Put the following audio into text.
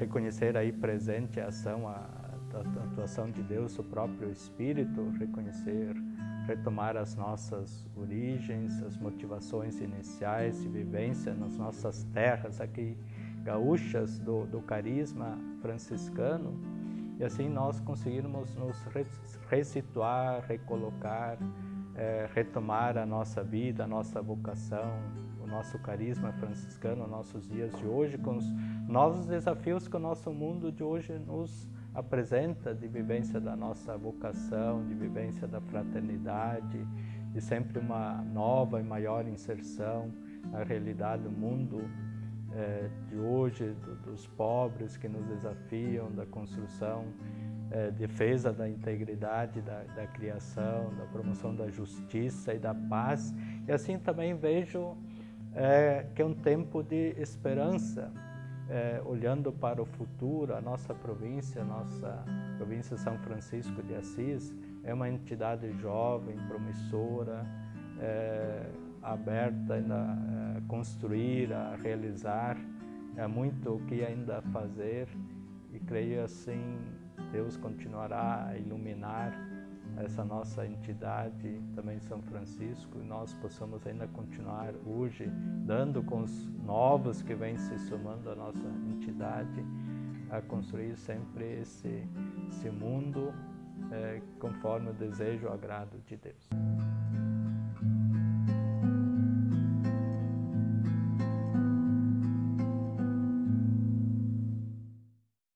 reconhecer aí presente a ação, a, a atuação de Deus, o próprio Espírito, reconhecer, retomar as nossas origens, as motivações iniciais de vivência nas nossas terras aqui gaúchas do, do carisma franciscano e assim nós conseguirmos nos resituar, recolocar, é, retomar a nossa vida, a nossa vocação, o nosso carisma franciscano, nossos dias de hoje, com os novos desafios que o nosso mundo de hoje nos apresenta, de vivência da nossa vocação, de vivência da fraternidade, de sempre uma nova e maior inserção na realidade do mundo é, de hoje, do, dos pobres que nos desafiam, da construção, é, defesa da integridade da, da, criação, da promoção da justiça e da paz. E assim também vejo é, que é um tempo de esperança, é, olhando para o futuro, a nossa província, a nossa província São Francisco de Assis, é uma entidade jovem, promissora, é, aberta a construir, a realizar, há muito o que ainda fazer. E creio assim Deus continuará a iluminar essa nossa entidade, também São Francisco, e nós possamos ainda continuar hoje dando com os novos que vêm se somando à nossa entidade, a construir sempre esse, esse mundo é, conforme o desejo e o agrado de Deus.